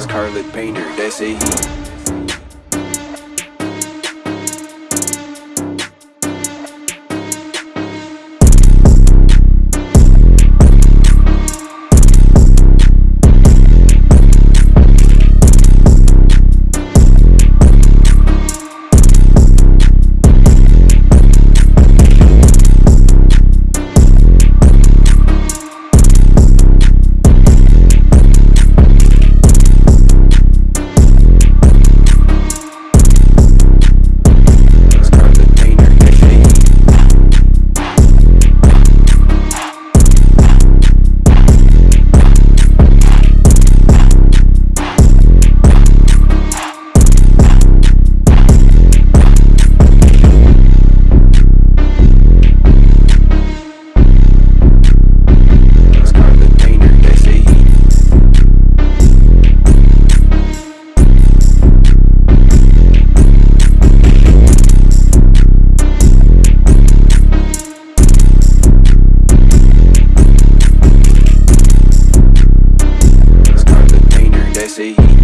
Scarlet Painter, that's it. see.